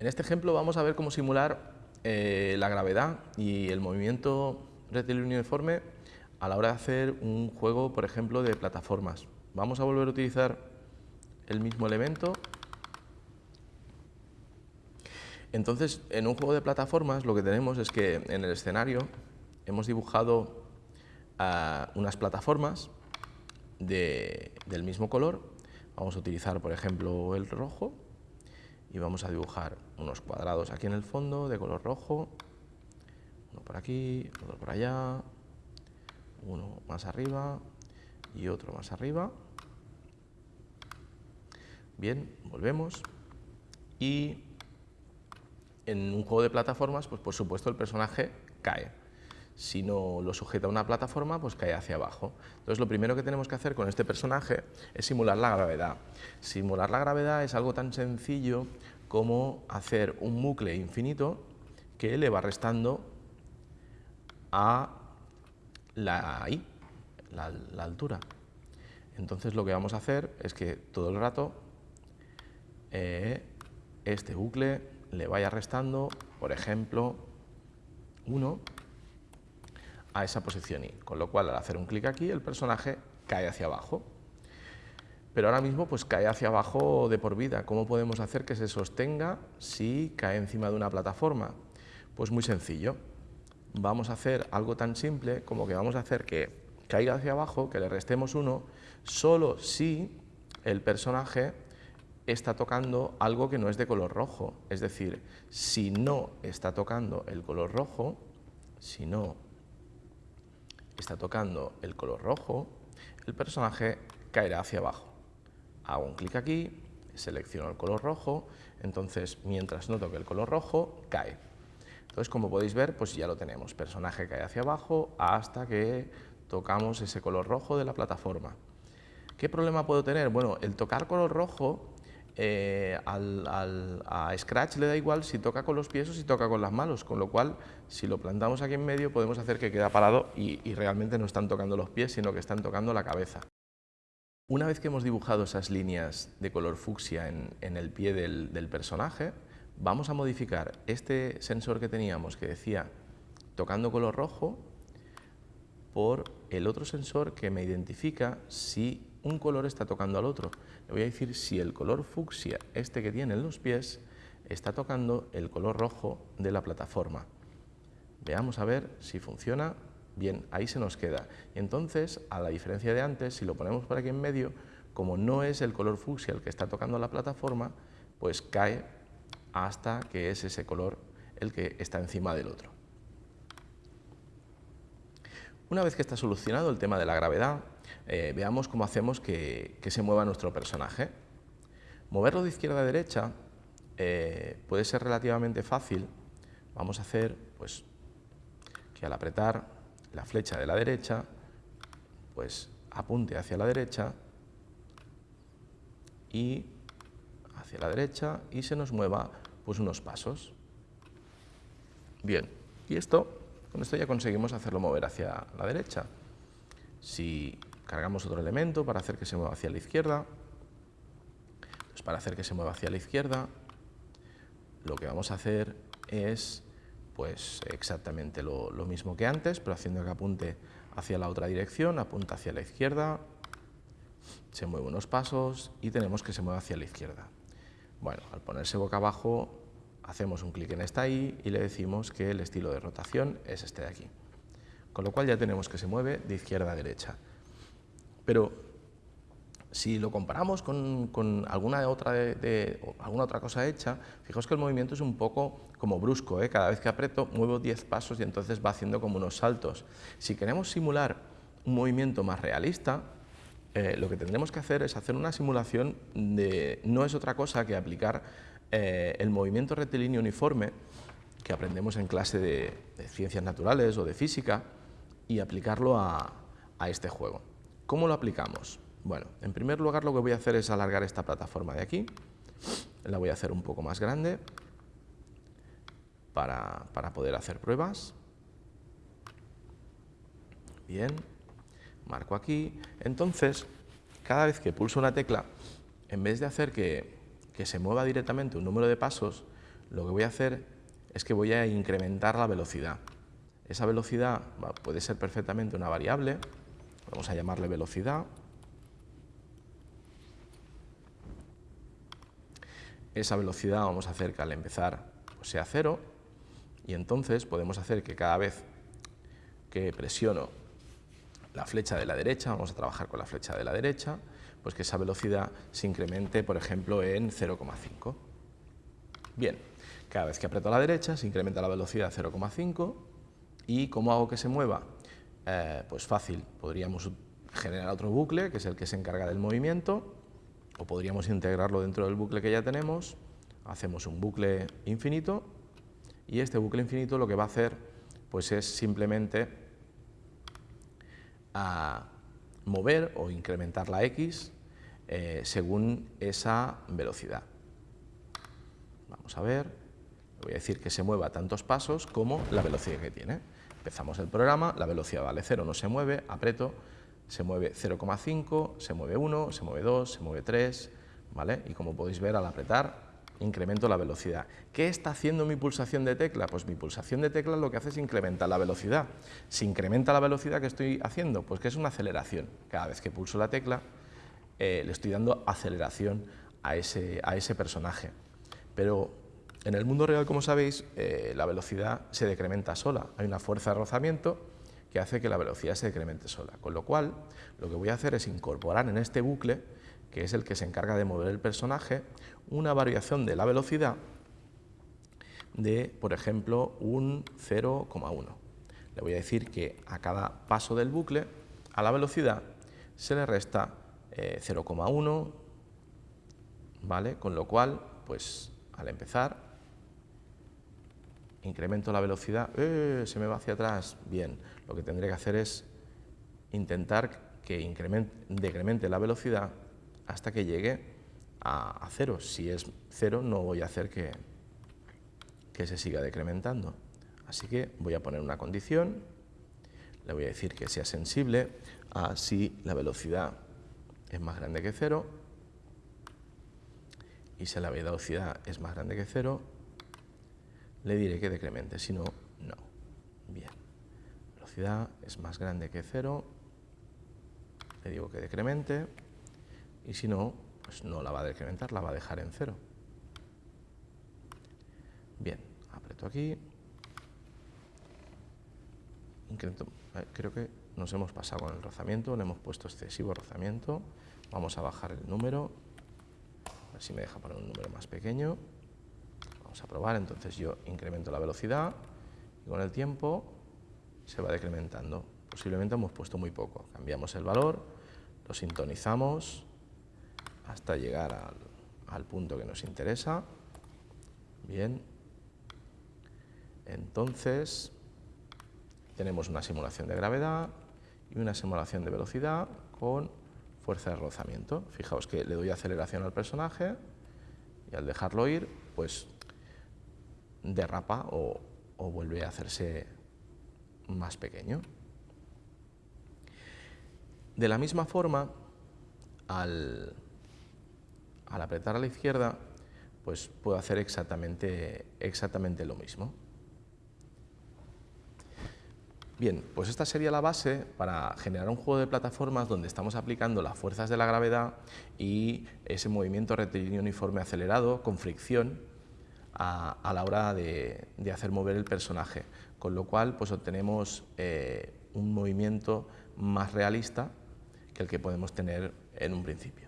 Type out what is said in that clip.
En este ejemplo vamos a ver cómo simular eh, la gravedad y el movimiento rectilíneo uniforme a la hora de hacer un juego, por ejemplo, de plataformas. Vamos a volver a utilizar el mismo elemento. Entonces, en un juego de plataformas lo que tenemos es que en el escenario hemos dibujado ah, unas plataformas del mismo color. Vamos a utilizar, por ejemplo, el rojo y vamos a dibujar unos cuadrados aquí en el fondo de color rojo, uno por aquí, otro por allá, uno más arriba y otro más arriba. Bien, volvemos y en un juego de plataformas, pues por supuesto el personaje cae. Si no lo sujeta a una plataforma, pues cae hacia abajo. Entonces lo primero que tenemos que hacer con este personaje es simular la gravedad. Simular la gravedad es algo tan sencillo como hacer un bucle infinito que le va restando a la I, la, altura. Entonces lo que vamos a hacer es que todo el rato eh, este bucle le vaya restando, por ejemplo, 1 a esa posición Y, con lo cual al hacer un clic aquí el personaje cae hacia abajo. Pero ahora mismo pues cae hacia abajo de por vida. ¿Cómo podemos hacer que se sostenga si cae encima de una plataforma? Pues muy sencillo. Vamos a hacer algo tan simple como que vamos a hacer que caiga hacia abajo, que le restemos uno, solo si el personaje está tocando algo que no es de color rojo. Es decir, si no está tocando el color rojo, si no está tocando el color rojo, el personaje caerá hacia abajo. Hago un clic aquí, selecciono el color rojo, entonces mientras no toque el color rojo, cae. Entonces, como podéis ver, pues ya lo tenemos, personaje cae hacia abajo hasta que tocamos ese color rojo de la plataforma. ¿Qué problema puedo tener? Bueno, el tocar color rojo eh, a Scratch le da igual si toca con los pies o si toca con las manos, con lo cual si lo plantamos aquí en medio podemos hacer que quede parado y, realmente no están tocando los pies, sino que están tocando la cabeza. Una vez que hemos dibujado esas líneas de color fucsia en, el pie del, personaje, vamos a modificar este sensor que teníamos que decía tocando color rojo por el otro sensor que me identifica si un color está tocando al otro. Le voy a decir si el color fucsia, este que tiene en los pies, está tocando el color rojo de la plataforma. Veamos a ver si funciona. Bien, ahí se nos queda. Y entonces, a la diferencia de antes, si lo ponemos por aquí en medio, como no es el color fucsia el que está tocando la plataforma, pues cae hasta que es ese color el que está encima del otro. Una vez que está solucionado el tema de la gravedad, eh, veamos cómo hacemos que, se mueva nuestro personaje. Moverlo de izquierda a derecha eh, puede ser relativamente fácil. Vamos a hacer pues, que al apretar la flecha de la derecha, pues apunte hacia la derecha y hacia la derecha y se nos mueva pues unos pasos. Bien, y esto, con esto ya conseguimos hacerlo mover hacia la derecha. Si cargamos otro elemento para hacer que se mueva hacia la izquierda, pues para hacer que se mueva hacia la izquierda, lo que vamos a hacer es pues exactamente lo, mismo que antes, pero haciendo que apunte hacia la otra dirección, apunta hacia la izquierda, se mueve unos pasos y tenemos que se mueva hacia la izquierda. Bueno, al ponerse boca abajo, hacemos un clic en esta I y le decimos que el estilo de rotación es este de aquí. Con lo cual ya tenemos que se mueve de izquierda a derecha. Pero si lo comparamos con, alguna, otra de, alguna otra cosa hecha, fijaos que el movimiento es un poco como brusco, ¿eh? cada vez que aprieto muevo 10 pasos y entonces va haciendo como unos saltos. Si queremos simular un movimiento más realista, eh, lo que tendremos que hacer es hacer una simulación de, no es otra cosa que aplicar eh, el movimiento rectilíneo uniforme que aprendemos en clase de, ciencias naturales o de física y aplicarlo a este juego. ¿Cómo lo aplicamos? Bueno, en primer lugar lo que voy a hacer es alargar esta plataforma de aquí, la voy a hacer un poco más grande para, poder hacer pruebas. Bien, marco aquí. Entonces, cada vez que pulso una tecla, en vez de hacer que, que se mueva directamente un número de pasos, lo que voy a hacer es que voy a incrementar la velocidad. Esa velocidad puede ser perfectamente una variable, vamos a llamarle velocidad. Esa velocidad vamos a hacer que al empezar pues, sea cero y entonces podemos hacer que cada vez que presiono la flecha de la derecha, vamos a trabajar con la flecha de la derecha, pues que esa velocidad se incremente, por ejemplo, en 0,5. Bien, cada vez que aprieto a la derecha se incrementa la velocidad 0,5 y ¿cómo hago que se mueva? Eh, pues fácil, podríamos generar otro bucle, que es el que se encarga del movimiento, o podríamos integrarlo dentro del bucle que ya tenemos, hacemos un bucle infinito y este bucle infinito lo que va a hacer pues es simplemente a mover o incrementar la x eh, según esa velocidad. Vamos a ver, voy a decir que se mueva tantos pasos como la velocidad que tiene. Empezamos el programa, la velocidad vale 0, no se mueve, aprieto, se mueve 0,5, se mueve 1, se mueve 2, se mueve 3, ¿vale? Y como podéis ver al apretar incremento la velocidad. ¿Qué está haciendo mi pulsación de tecla? Pues mi pulsación de tecla lo que hace es incrementar la velocidad. Si incrementa la velocidad que estoy haciendo, pues que es una aceleración. Cada vez que pulso la tecla eh, le estoy dando aceleración a ese, a ese personaje. Pero en el mundo real, como sabéis, eh, la velocidad se decrementa sola. Hay una fuerza de rozamiento que hace que la velocidad se decremente sola. Con lo cual, lo que voy a hacer es incorporar en este bucle que es el que se encarga de mover el personaje, una variación de la velocidad de, por ejemplo, un 0,1. Le voy a decir que a cada paso del bucle, a la velocidad, se le resta 0,1, eh, ¿vale? Con lo cual, pues al empezar, incremento la velocidad, ¡eh! se me va hacia atrás, bien, lo que tendré que hacer es intentar que decremente la velocidad hasta que llegue a, cero. Si es cero, no voy a hacer que, que se siga decrementando. Así que voy a poner una condición, le voy a decir que sea sensible a si la velocidad es más grande que cero y si la velocidad es más grande que cero, le diré que decremente, si no, no. Bien, velocidad es más grande que cero, le digo que decremente. Y si no, pues no la va a decrementar, la va a dejar en cero. Bien, aprieto aquí, incremento, eh, creo que nos hemos pasado con el rozamiento, le hemos puesto excesivo rozamiento, vamos a bajar el número, a ver si me deja poner un número más pequeño, vamos a probar, entonces yo incremento la velocidad y con el tiempo se va decrementando, posiblemente hemos puesto muy poco, cambiamos el valor, lo sintonizamos, hasta llegar al, punto que nos interesa. Bien. Entonces, tenemos una simulación de gravedad y una simulación de velocidad con fuerza de rozamiento. Fijaos que le doy aceleración al personaje y al dejarlo ir, pues derrapa o, o vuelve a hacerse más pequeño. De la misma forma, al, al apretar a la izquierda, pues puedo hacer exactamente, exactamente lo mismo. Bien, pues esta sería la base para generar un juego de plataformas donde estamos aplicando las fuerzas de la gravedad y ese movimiento rectilíneo uniforme acelerado con fricción a, la hora de, hacer mover el personaje, con lo cual pues obtenemos eh, un movimiento más realista que el que podemos tener en un principio.